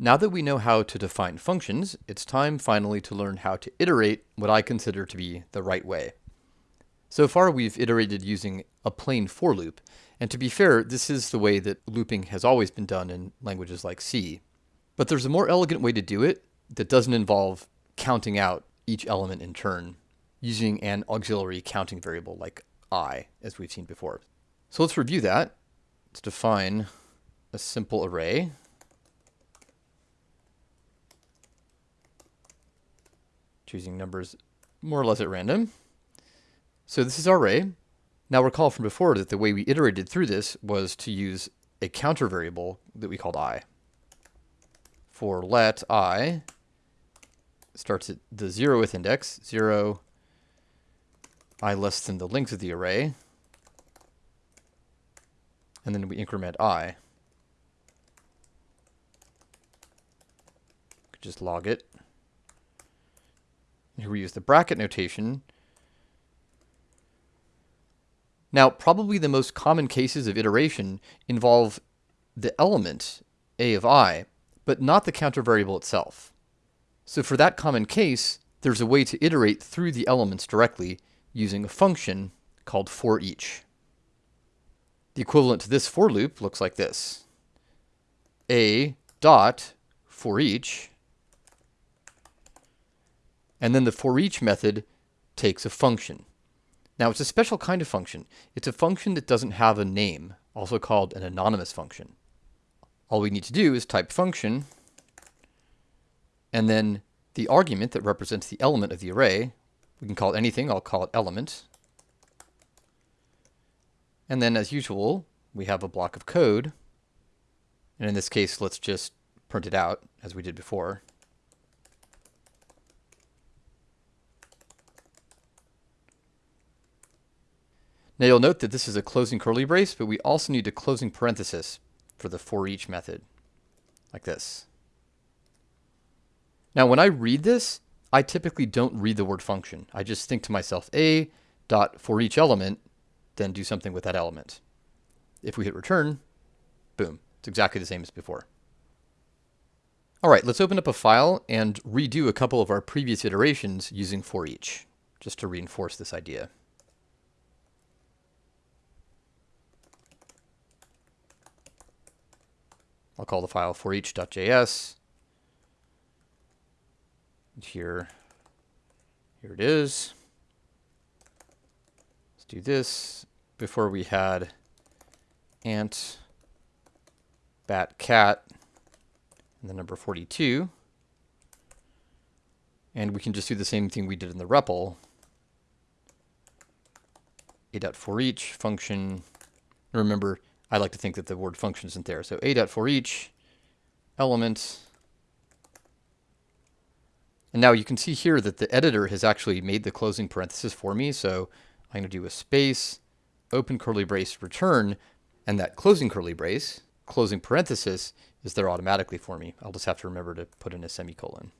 Now that we know how to define functions, it's time finally to learn how to iterate what I consider to be the right way. So far we've iterated using a plain for loop, and to be fair, this is the way that looping has always been done in languages like C. But there's a more elegant way to do it that doesn't involve counting out each element in turn using an auxiliary counting variable like i, as we've seen before. So let's review that. Let's define a simple array choosing numbers more or less at random. So this is our array. Now recall from before that the way we iterated through this was to use a counter variable that we called i. For let i starts at the zeroth index, 0, i less than the length of the array, and then we increment i. Just log it. Here we use the bracket notation. Now, probably the most common cases of iteration involve the element a of i, but not the counter variable itself. So for that common case, there's a way to iterate through the elements directly using a function called for each. The equivalent to this for loop looks like this. a dot for each and then the for each method takes a function. Now it's a special kind of function. It's a function that doesn't have a name, also called an anonymous function. All we need to do is type function, and then the argument that represents the element of the array, we can call it anything, I'll call it element. And then as usual, we have a block of code. And in this case, let's just print it out as we did before. Now you'll note that this is a closing curly brace, but we also need a closing parenthesis for the for each method, like this. Now when I read this, I typically don't read the word function. I just think to myself, a dot for each element, then do something with that element. If we hit return, boom, it's exactly the same as before. All right, let's open up a file and redo a couple of our previous iterations using for each, just to reinforce this idea. I'll call the file for each.js. Here, here it is. Let's do this. Before we had ant, bat, cat, and the number 42. And we can just do the same thing we did in the REPL. a for each function. Remember, I like to think that the word function isn't there. So a dot for each element. And now you can see here that the editor has actually made the closing parenthesis for me. So I'm going to do a space, open curly brace, return, and that closing curly brace, closing parenthesis, is there automatically for me. I'll just have to remember to put in a semicolon.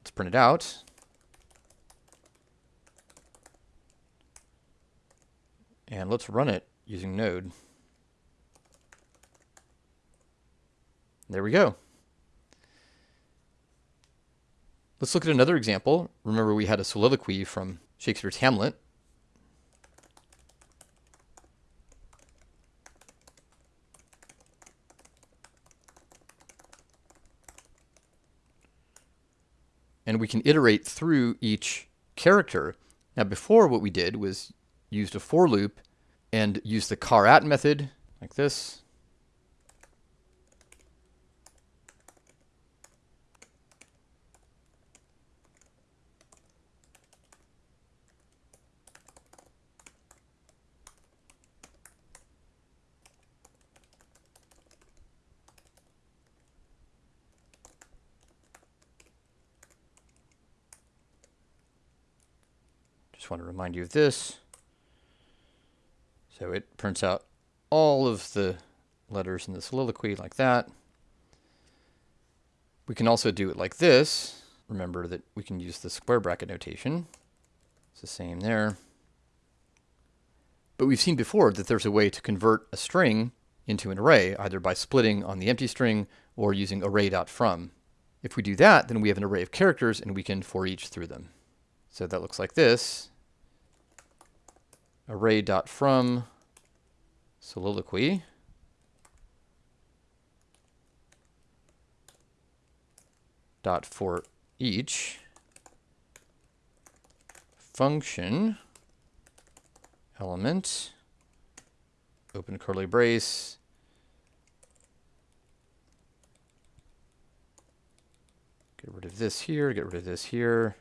Let's print it out. And let's run it using Node. There we go. Let's look at another example. Remember we had a soliloquy from Shakespeare's Hamlet. And we can iterate through each character. Now before what we did was used a for loop and use the charAt method like this. Just want to remind you of this. So it prints out all of the letters in the soliloquy like that. We can also do it like this. Remember that we can use the square bracket notation. It's the same there. But we've seen before that there's a way to convert a string into an array, either by splitting on the empty string or using array.from. If we do that, then we have an array of characters and we can for each through them. So that looks like this. Array.from soliloquy. dot for each function element. Open curly brace. Get rid of this here get rid of this here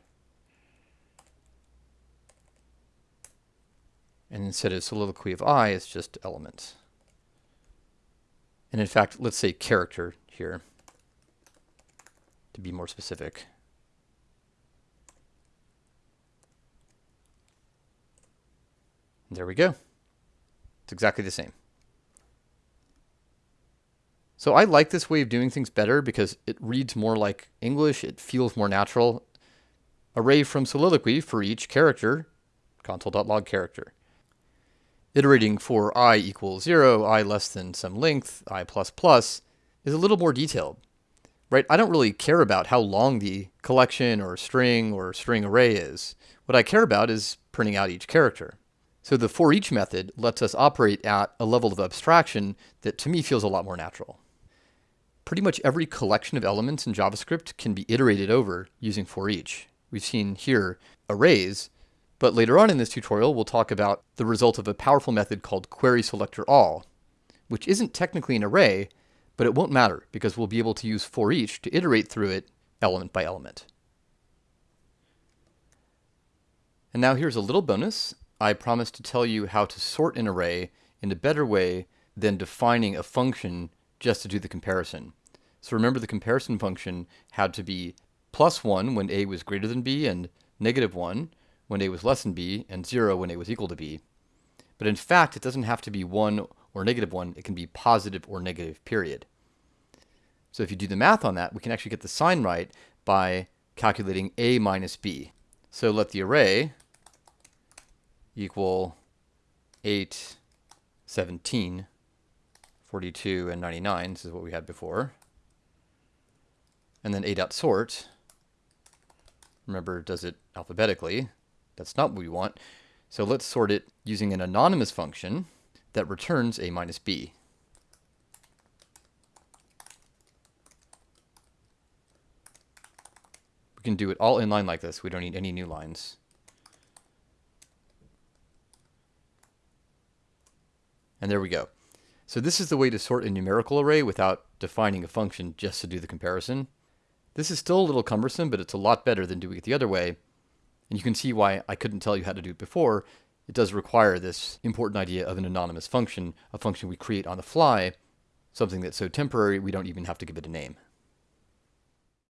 and instead of soliloquy of i it's just element and in fact let's say character here to be more specific. There we go. It's exactly the same. So I like this way of doing things better because it reads more like English, it feels more natural. Array from soliloquy for each character, console.log character. Iterating for i equals 0, i less than some length, i plus plus, is a little more detailed right? I don't really care about how long the collection or string or string array is. What I care about is printing out each character. So the for each method lets us operate at a level of abstraction that to me feels a lot more natural. Pretty much every collection of elements in JavaScript can be iterated over using for each. We've seen here arrays, but later on in this tutorial we'll talk about the result of a powerful method called query selector all, which isn't technically an array, but it won't matter because we'll be able to use for each to iterate through it element by element. And now here's a little bonus. I promised to tell you how to sort an array in a better way than defining a function just to do the comparison. So remember the comparison function had to be plus 1 when a was greater than b and negative 1 when a was less than b and 0 when a was equal to b. But in fact, it doesn't have to be 1 or negative 1. It can be positive or negative, period. So if you do the math on that, we can actually get the sign right by calculating a minus b. So let the array equal 8, 17, 42, and 99. This is what we had before. And then a dot sort. Remember, does it alphabetically. That's not what we want. So let's sort it using an anonymous function that returns a minus b. We can do it all in line like this. We don't need any new lines. And there we go. So this is the way to sort a numerical array without defining a function just to do the comparison. This is still a little cumbersome, but it's a lot better than doing it the other way. And you can see why I couldn't tell you how to do it before, it does require this important idea of an anonymous function, a function we create on the fly, something that's so temporary we don't even have to give it a name.